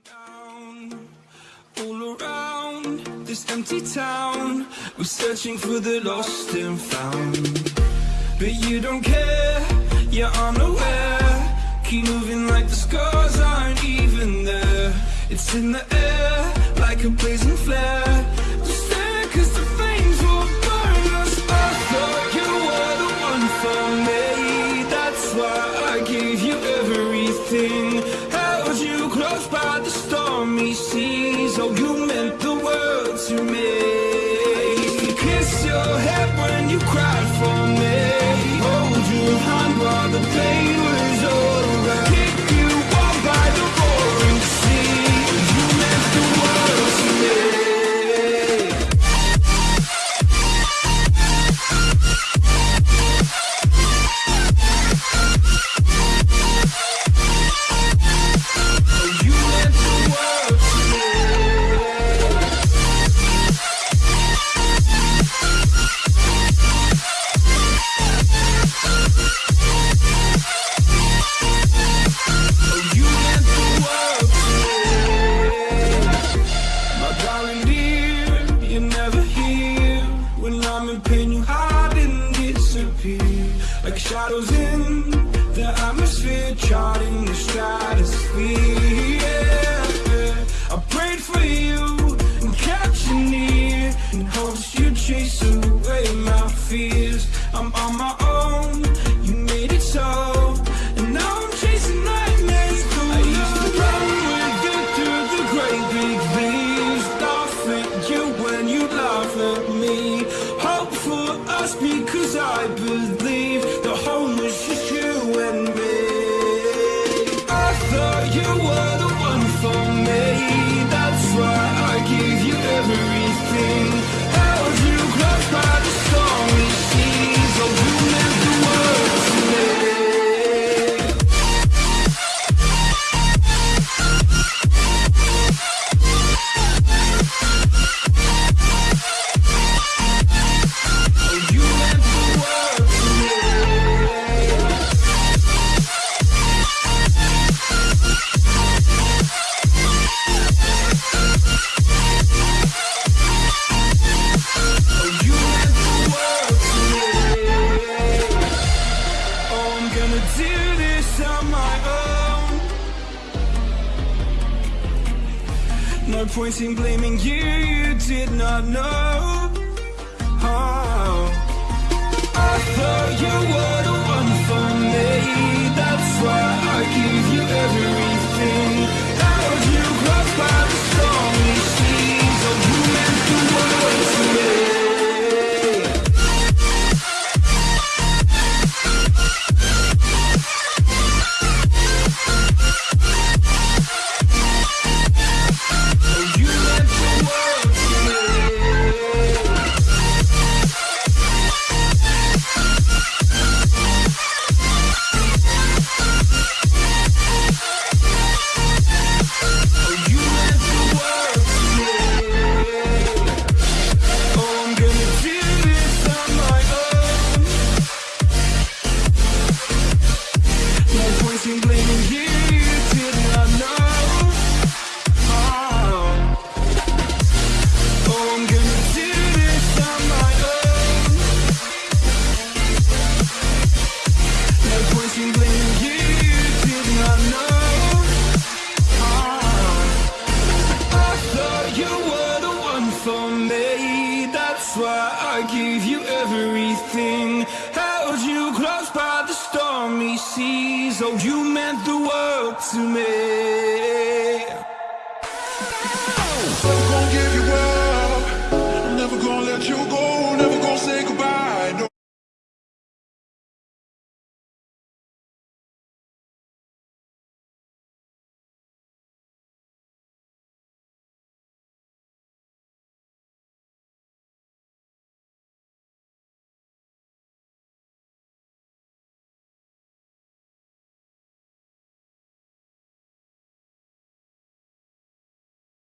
Down, all around this empty town, we're searching for the lost and found. But you don't care, you're unaware. Keep moving like the scars aren't even there. It's in the air, like a blazing flare. when you cried for me. when I'm in pain, you hide and disappear Like shadows in the atmosphere, charting the stratosphere yeah. I prayed for you and kept you near In hopes you chase away my fears I'm on my own Though you No point in blaming you, you did not know. how. I thought you. I gave you everything. Held you close by the stormy seas. Oh, you meant the world to me.